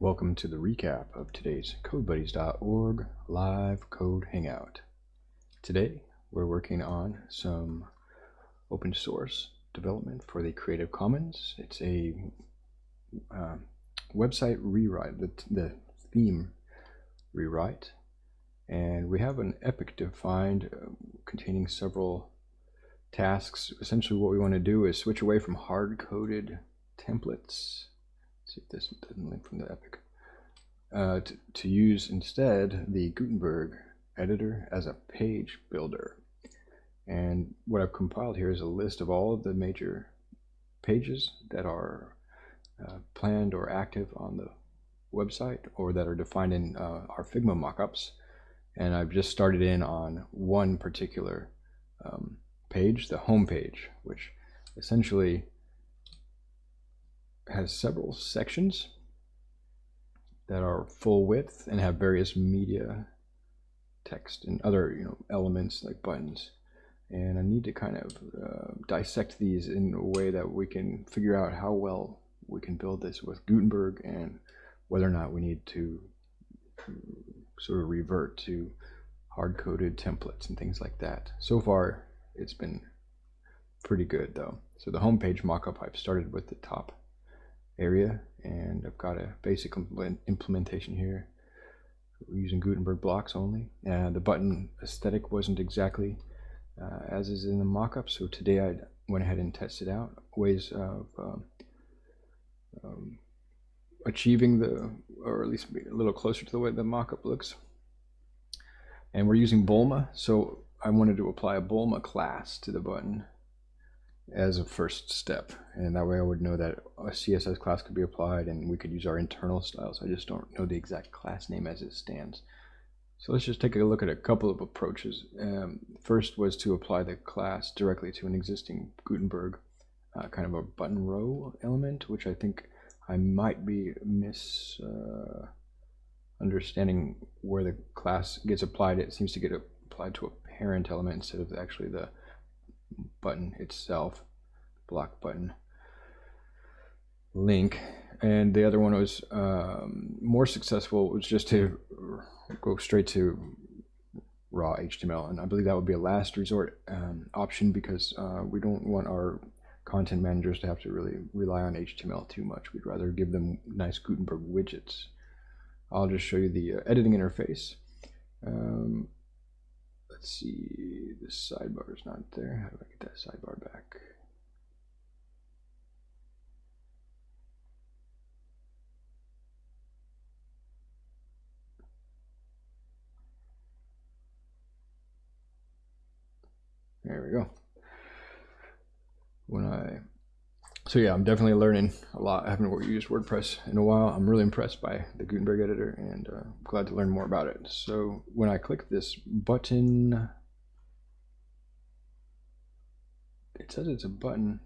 Welcome to the recap of today's CodeBuddies.org live code hangout. Today we're working on some open source development for the Creative Commons. It's a uh, website rewrite, the, the theme rewrite, and we have an epic defined uh, containing several tasks. Essentially what we want to do is switch away from hard-coded templates see if this doesn't link from the epic. Uh, to, to use instead the Gutenberg editor as a page builder. And what I've compiled here is a list of all of the major pages that are uh, planned or active on the website or that are defined in uh, our Figma mockups. And I've just started in on one particular um, page, the home page, which essentially has several sections that are full width and have various media text and other you know elements like buttons and I need to kind of uh, dissect these in a way that we can figure out how well we can build this with Gutenberg and whether or not we need to sort of revert to hard-coded templates and things like that. So far, it's been pretty good though. So the homepage mockup, I've started with the top area and I've got a basic implementation here We're using Gutenberg blocks only. Uh, the button aesthetic wasn't exactly uh, as is in the mockup, so today I went ahead and tested out ways of um, um, achieving the, or at least a little closer to the way the mockup looks. And we're using Bulma, so I wanted to apply a Bulma class to the button as a first step. And that way I would know that a CSS class could be applied and we could use our internal styles. I just don't know the exact class name as it stands. So let's just take a look at a couple of approaches. Um, first was to apply the class directly to an existing Gutenberg uh, kind of a button row element which I think I might be mis uh, understanding where the class gets applied. It seems to get applied to a parent element instead of actually the button itself, block button link. And the other one was um, more successful was just to go straight to raw HTML. And I believe that would be a last resort um, option because uh, we don't want our content managers to have to really rely on HTML too much. We'd rather give them nice Gutenberg widgets. I'll just show you the uh, editing interface. Um, let's see, the sidebar is not there. How do I get that sidebar back? There we go. When I so yeah, I'm definitely learning a lot. I haven't used WordPress in a while. I'm really impressed by the Gutenberg editor and uh, glad to learn more about it. So when I click this button, it says it's a button.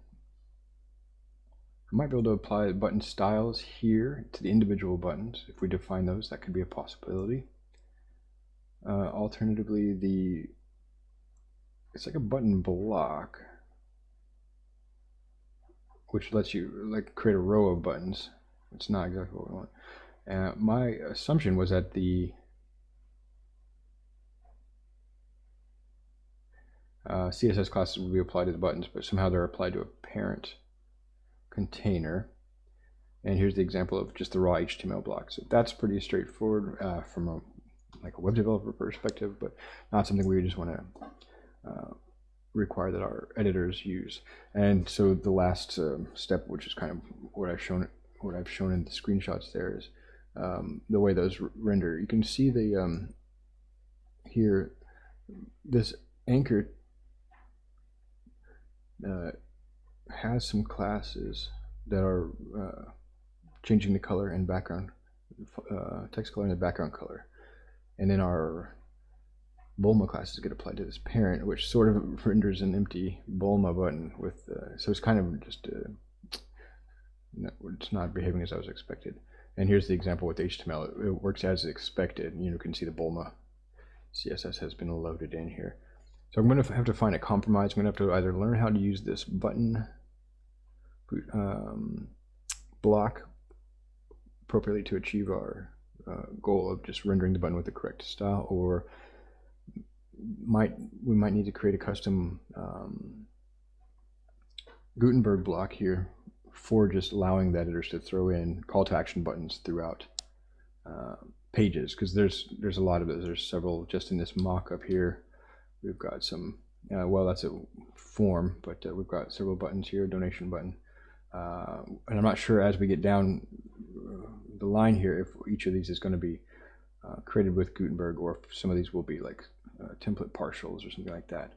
I might be able to apply button styles here to the individual buttons. If we define those, that could be a possibility. Uh, alternatively, the it's like a button block which lets you like create a row of buttons. It's not exactly what we want. Uh, my assumption was that the uh, CSS classes would be applied to the buttons, but somehow they're applied to a parent container. And here's the example of just the raw HTML block. So that's pretty straightforward uh, from a like a web developer perspective, but not something we just want to uh, require that our editors use. And so the last um, step, which is kind of what I've shown, what I've shown in the screenshots there is um, the way those render. You can see the um, here this anchor uh, has some classes that are uh, changing the color and background uh, text color and the background color. And then our Bulma classes get applied to this parent, which sort of renders an empty Bulma button with, uh, so it's kind of just, uh, no, it's not behaving as I was expected. And here's the example with HTML. It, it works as expected. You can see the Bulma CSS has been loaded in here. So I'm going to have to find a compromise. I'm going to have to either learn how to use this button um, block appropriately to achieve our uh, goal of just rendering the button with the correct style, or might we might need to create a custom um, Gutenberg block here for just allowing the editors to throw in call to action buttons throughout uh, pages because there's there's a lot of those. There's several just in this mock up here. We've got some. Uh, well, that's a form, but uh, we've got several buttons here. Donation button, uh, and I'm not sure as we get down the line here if each of these is going to be uh, created with Gutenberg or if some of these will be like uh, template partials or something like that.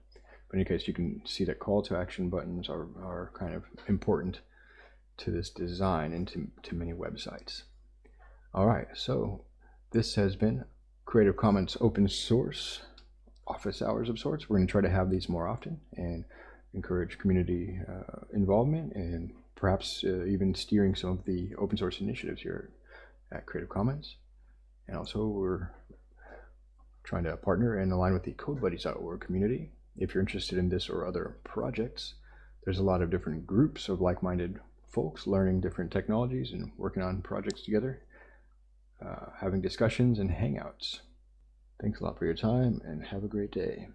But in any case, you can see that call to action buttons are, are kind of important to this design and to, to many websites. All right, so this has been Creative Commons open source office hours of sorts. We're going to try to have these more often and encourage community uh, involvement and perhaps uh, even steering some of the open source initiatives here at Creative Commons. And also we're trying to partner and align with the CodeBuddies.org community. If you're interested in this or other projects, there's a lot of different groups of like-minded folks learning different technologies and working on projects together, uh, having discussions and hangouts. Thanks a lot for your time and have a great day.